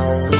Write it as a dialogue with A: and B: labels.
A: Bye.